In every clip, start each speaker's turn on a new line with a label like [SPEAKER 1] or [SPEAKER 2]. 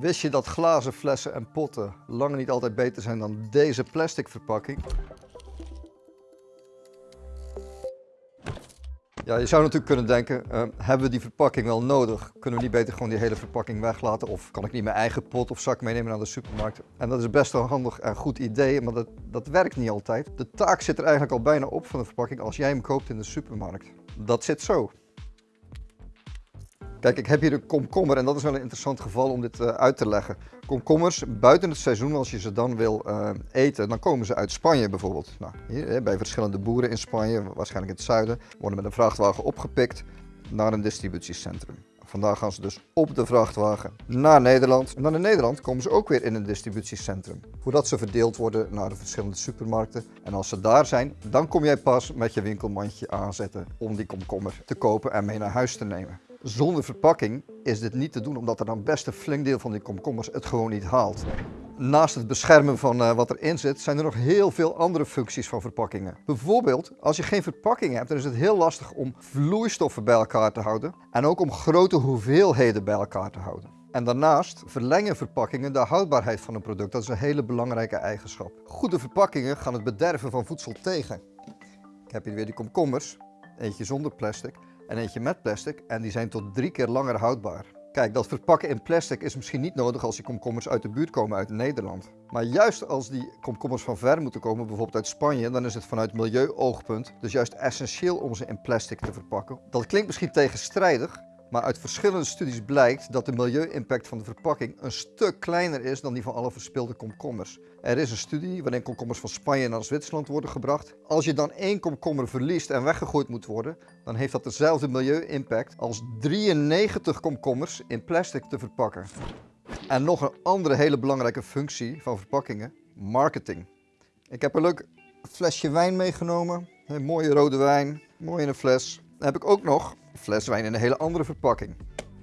[SPEAKER 1] Wist je dat glazen flessen en potten lang niet altijd beter zijn dan deze plastic verpakking? Ja, je zou natuurlijk kunnen denken, uh, hebben we die verpakking wel nodig? Kunnen we niet beter gewoon die hele verpakking weglaten? Of kan ik niet mijn eigen pot of zak meenemen naar de supermarkt? En dat is best wel handig en goed idee, maar dat, dat werkt niet altijd. De taak zit er eigenlijk al bijna op van de verpakking als jij hem koopt in de supermarkt. Dat zit zo. Kijk, ik heb hier een komkommer en dat is wel een interessant geval om dit uh, uit te leggen. Komkommers, buiten het seizoen, als je ze dan wil uh, eten, dan komen ze uit Spanje bijvoorbeeld. Nou, bij verschillende boeren in Spanje, waarschijnlijk in het zuiden, worden met een vrachtwagen opgepikt naar een distributiecentrum. Vandaag gaan ze dus op de vrachtwagen naar Nederland. En dan in Nederland komen ze ook weer in een distributiecentrum. Voordat ze verdeeld worden naar de verschillende supermarkten. En als ze daar zijn, dan kom jij pas met je winkelmandje aanzetten om die komkommer te kopen en mee naar huis te nemen. Zonder verpakking is dit niet te doen omdat er dan best een flink deel van die komkommers het gewoon niet haalt. Naast het beschermen van uh, wat erin zit, zijn er nog heel veel andere functies van verpakkingen. Bijvoorbeeld, als je geen verpakking hebt, dan is het heel lastig om vloeistoffen bij elkaar te houden en ook om grote hoeveelheden bij elkaar te houden. En daarnaast verlengen verpakkingen de houdbaarheid van een product. Dat is een hele belangrijke eigenschap. Goede verpakkingen gaan het bederven van voedsel tegen. Ik heb hier weer die komkommers, eentje zonder plastic en eentje met plastic en die zijn tot drie keer langer houdbaar. Kijk, dat verpakken in plastic is misschien niet nodig als die komkommers uit de buurt komen uit Nederland. Maar juist als die komkommers van ver moeten komen, bijvoorbeeld uit Spanje, dan is het vanuit milieuoogpunt dus juist essentieel om ze in plastic te verpakken. Dat klinkt misschien tegenstrijdig, maar uit verschillende studies blijkt dat de milieu-impact van de verpakking een stuk kleiner is dan die van alle verspilde komkommers. Er is een studie waarin komkommers van Spanje naar Zwitserland worden gebracht. Als je dan één komkommer verliest en weggegooid moet worden, dan heeft dat dezelfde milieu-impact als 93 komkommers in plastic te verpakken. En nog een andere hele belangrijke functie van verpakkingen, marketing. Ik heb een leuk flesje wijn meegenomen, een mooie rode wijn, mooi in een fles. Dan heb ik ook nog Fles wijn in een hele andere verpakking.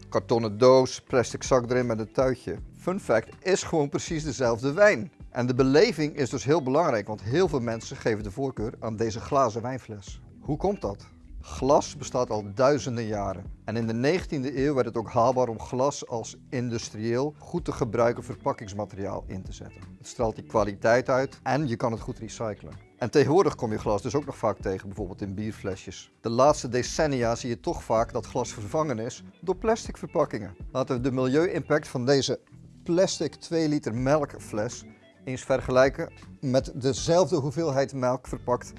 [SPEAKER 1] Kartonnen doos, plastic zak erin met een tuitje. Fun fact, is gewoon precies dezelfde wijn. En de beleving is dus heel belangrijk, want heel veel mensen geven de voorkeur aan deze glazen wijnfles. Hoe komt dat? Glas bestaat al duizenden jaren. En in de 19e eeuw werd het ook haalbaar om glas als industrieel goed te gebruiken verpakkingsmateriaal in te zetten. Het straalt die kwaliteit uit en je kan het goed recyclen. En tegenwoordig kom je glas dus ook nog vaak tegen, bijvoorbeeld in bierflesjes. De laatste decennia zie je toch vaak dat glas vervangen is door plastic verpakkingen. Laten we de milieu-impact van deze plastic 2 liter melkfles eens vergelijken met dezelfde hoeveelheid melk verpakt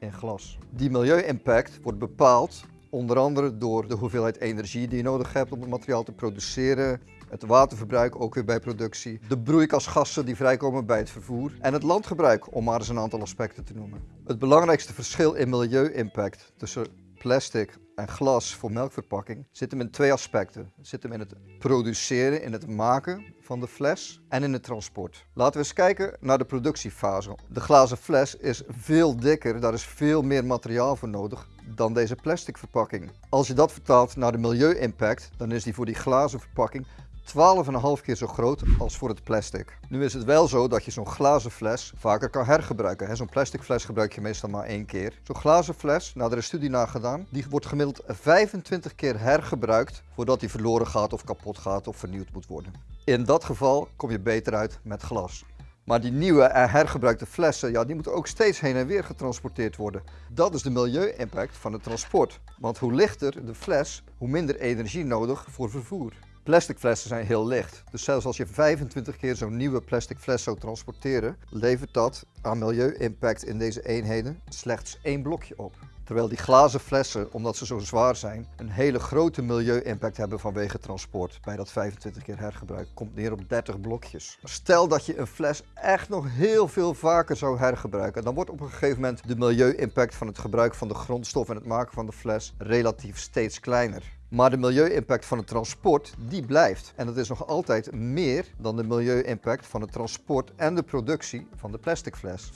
[SPEAKER 1] in glas. Die milieu-impact wordt bepaald onder andere door de hoeveelheid energie die je nodig hebt om het materiaal te produceren, het waterverbruik ook weer bij productie, de broeikasgassen die vrijkomen bij het vervoer en het landgebruik, om maar eens een aantal aspecten te noemen. Het belangrijkste verschil in milieu-impact tussen plastic en glas voor melkverpakking zit hem in twee aspecten. Het zit hem in het produceren, in het maken van de fles en in het transport. Laten we eens kijken naar de productiefase. De glazen fles is veel dikker, daar is veel meer materiaal voor nodig dan deze plastic verpakking. Als je dat vertaalt naar de milieu-impact, dan is die voor die glazen verpakking 12,5 keer zo groot als voor het plastic. Nu is het wel zo dat je zo'n glazen fles vaker kan hergebruiken. Zo'n plastic fles gebruik je meestal maar één keer. Zo'n glazen fles, nou er is studie naar gedaan, die wordt gemiddeld 25 keer hergebruikt voordat die verloren gaat of kapot gaat of vernieuwd moet worden. In dat geval kom je beter uit met glas. Maar die nieuwe en hergebruikte flessen, ja, die moeten ook steeds heen en weer getransporteerd worden. Dat is de milieu-impact van het transport. Want hoe lichter de fles, hoe minder energie nodig voor vervoer. Plastic flessen zijn heel licht, dus zelfs als je 25 keer zo'n nieuwe plastic fles zou transporteren, levert dat aan milieu-impact in deze eenheden slechts één blokje op. Terwijl die glazen flessen, omdat ze zo zwaar zijn, een hele grote milieu-impact hebben vanwege transport. Bij dat 25 keer hergebruik komt neer op 30 blokjes. Stel dat je een fles echt nog heel veel vaker zou hergebruiken, dan wordt op een gegeven moment de milieu-impact van het gebruik van de grondstof en het maken van de fles relatief steeds kleiner. Maar de milieu-impact van het transport, die blijft. En dat is nog altijd meer dan de milieu-impact van het transport en de productie van de plastic fles.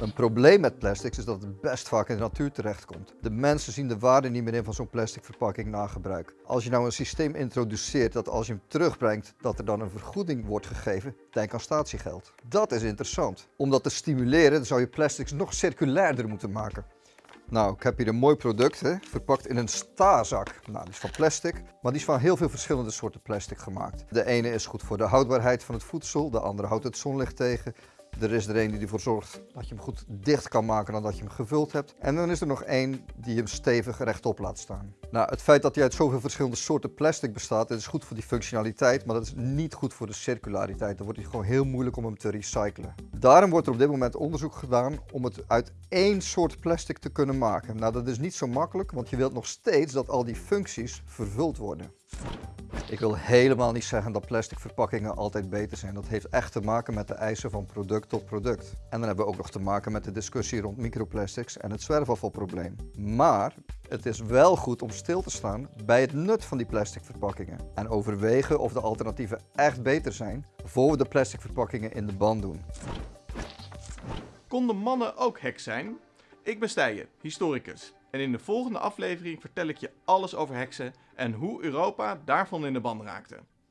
[SPEAKER 1] Een probleem met plastics is dat het best vaak in de natuur terechtkomt. De mensen zien de waarde niet meer in van zo'n plastic verpakking na gebruik. Als je nou een systeem introduceert dat als je hem terugbrengt, dat er dan een vergoeding wordt gegeven, denk aan statiegeld. Dat is interessant. Om dat te stimuleren zou je plastics nog circulairder moeten maken. Nou, ik heb hier een mooi product, verpakt in een staarzak. Nou, die is van plastic, maar die is van heel veel verschillende soorten plastic gemaakt. De ene is goed voor de houdbaarheid van het voedsel, de andere houdt het zonlicht tegen. Er is er een die ervoor zorgt dat je hem goed dicht kan maken nadat je hem gevuld hebt. En dan is er nog één die hem stevig rechtop laat staan. Nou, het feit dat hij uit zoveel verschillende soorten plastic bestaat, dat is goed voor die functionaliteit, maar dat is niet goed voor de circulariteit. Dan wordt het gewoon heel moeilijk om hem te recyclen. Daarom wordt er op dit moment onderzoek gedaan om het uit één soort plastic te kunnen maken. Nou, dat is niet zo makkelijk, want je wilt nog steeds dat al die functies vervuld worden. Ik wil helemaal niet zeggen dat plastic verpakkingen altijd beter zijn. Dat heeft echt te maken met de eisen van product tot product. En dan hebben we ook nog te maken met de discussie rond microplastics en het zwerfafvalprobleem. Maar het is wel goed om stil te staan bij het nut van die plastic verpakkingen. En overwegen of de alternatieven echt beter zijn voor we de plastic verpakkingen in de band doen.
[SPEAKER 2] Konden mannen ook heks zijn? Ik ben Stijen, historicus. En in de volgende aflevering vertel ik je alles over heksen en hoe Europa daarvan in de ban raakte.